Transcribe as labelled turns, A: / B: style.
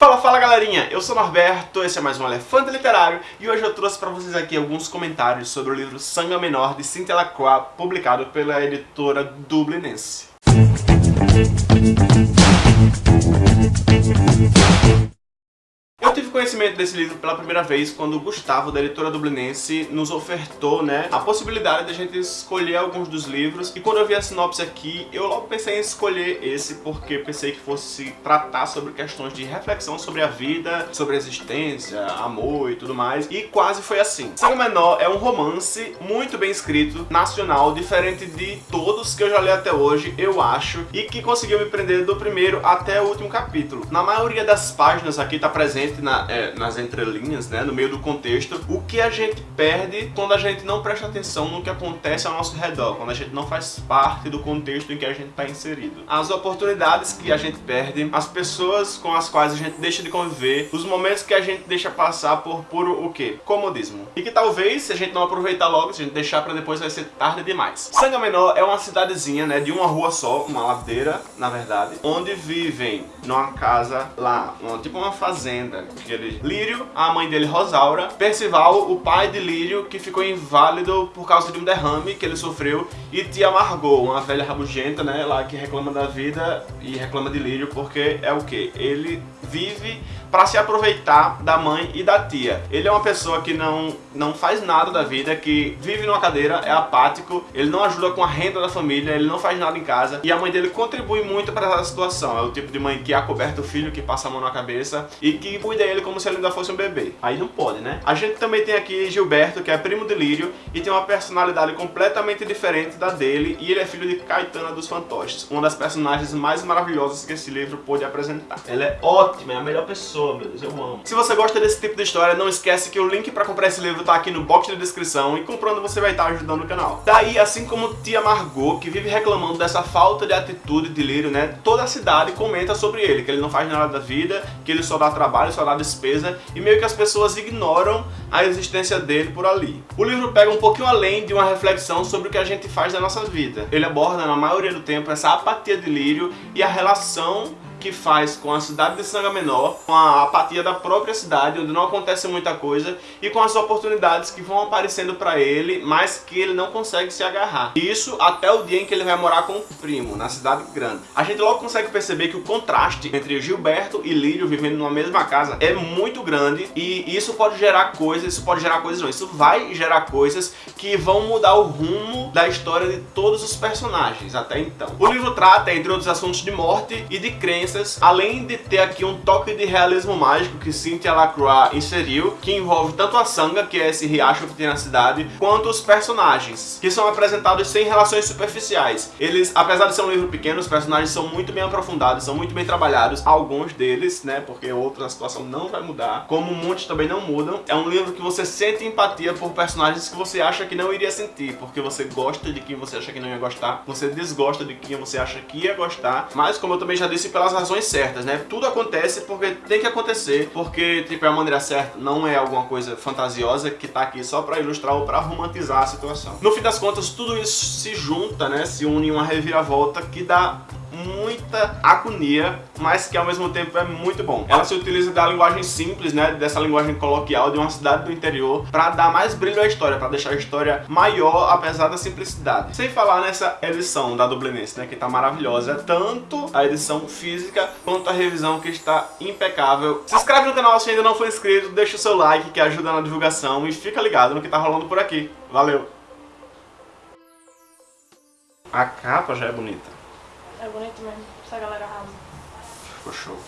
A: Fala, fala galerinha, eu sou Norberto, esse é mais um Elefante Literário e hoje eu trouxe pra vocês aqui alguns comentários sobre o livro Sangue Menor de Cynthia Lacroix, publicado pela editora Dublinense. Conhecimento desse livro pela primeira vez quando o Gustavo, da editora dublinense, nos ofertou né, a possibilidade de a gente escolher alguns dos livros. E quando eu vi a sinopse aqui, eu logo pensei em escolher esse porque pensei que fosse tratar sobre questões de reflexão sobre a vida, sobre a existência, amor e tudo mais. E quase foi assim. Sangue Menor é um romance muito bem escrito, nacional, diferente de todos que eu já li até hoje, eu acho, e que conseguiu me prender do primeiro até o último capítulo. Na maioria das páginas aqui está presente na é, nas entrelinhas, né, no meio do contexto, o que a gente perde quando a gente não presta atenção no que acontece ao nosso redor, quando a gente não faz parte do contexto em que a gente está inserido. As oportunidades que a gente perde, as pessoas com as quais a gente deixa de conviver, os momentos que a gente deixa passar por puro o quê? Comodismo. E que talvez, se a gente não aproveitar logo, se a gente deixar pra depois, vai ser tarde demais. Sanga Menor é uma cidadezinha, né, de uma rua só, uma ladeira, na verdade, onde vivem numa casa lá, uma, tipo uma fazenda, Lírio, a mãe dele, Rosaura, Percival, o pai de Lírio, que ficou inválido por causa de um derrame que ele sofreu, e tia Margot, uma velha rabugenta, né, lá que reclama da vida e reclama de Lírio porque é o que? Ele vive para se aproveitar da mãe e da tia. Ele é uma pessoa que não, não faz nada da vida, que vive numa cadeira, é apático, ele não ajuda com a renda da família, ele não faz nada em casa e a mãe dele contribui muito para essa situação. É o tipo de mãe que acoberta o filho, que passa a mão na cabeça e que cuida ele como se ele ainda fosse um bebê. Aí não pode, né? A gente também tem aqui Gilberto, que é primo de Lírio e tem uma personalidade completamente diferente da dele e ele é filho de Caetana dos Fantoches, uma das personagens mais maravilhosas que esse livro pôde apresentar. Ela é ótima, é a melhor pessoa meu Deus, eu amo. Se você gosta desse tipo de história, não esquece que o link pra comprar esse livro tá aqui no box de descrição e comprando você vai estar ajudando o canal. Daí, assim como tia Margot, que vive reclamando dessa falta de atitude de Lírio, né, toda a cidade comenta sobre ele, que ele não faz nada da vida, que ele só dá trabalho, só dá despesa, e meio que as pessoas ignoram a existência dele por ali. O livro pega um pouquinho além de uma reflexão sobre o que a gente faz na nossa vida. Ele aborda, na maioria do tempo, essa apatia de Lírio e a relação que faz com a cidade de Sanga Menor, com a apatia da própria cidade, onde não acontece muita coisa, e com as oportunidades que vão aparecendo para ele, mas que ele não consegue se agarrar. Isso até o dia em que ele vai morar com o primo, na cidade grande. A gente logo consegue perceber que o contraste entre Gilberto e Lírio vivendo numa mesma casa é muito grande, e isso pode gerar coisas, isso pode gerar coisas não, isso vai gerar coisas que vão mudar o rumo da história de todos os personagens até então. O livro trata, entre outros assuntos, de morte e de crença além de ter aqui um toque de realismo mágico que Cynthia Lacroix inseriu, que envolve tanto a Sanga, que é esse riacho que tem na cidade, quanto os personagens, que são apresentados sem relações superficiais. Eles, apesar de ser um livro pequeno, os personagens são muito bem aprofundados, são muito bem trabalhados, alguns deles, né, porque outra situação não vai mudar, como muitos também não mudam. É um livro que você sente empatia por personagens que você acha que não iria sentir, porque você gosta de quem você acha que não ia gostar, você desgosta de quem você acha que ia gostar, mas como eu também já disse, pelas razões certas, né? Tudo acontece porque tem que acontecer, porque tipo, é a maneira certa, não é alguma coisa fantasiosa que tá aqui só pra ilustrar ou pra romantizar a situação. No fim das contas, tudo isso se junta, né? Se une em uma reviravolta que dá muita agonia, mas que ao mesmo tempo é muito bom. Ela se utiliza da linguagem simples, né, dessa linguagem coloquial de uma cidade do interior para dar mais brilho à história, para deixar a história maior apesar da simplicidade. Sem falar nessa edição da Dublinense, né, que tá maravilhosa, tanto a edição física quanto a revisão que está impecável. Se inscreve no canal se ainda não for inscrito, deixa o seu like que ajuda na divulgação e fica ligado no que tá rolando por aqui. Valeu! A capa já é bonita.
B: É bonito mesmo, essa galera arrasa.
A: Ficou show.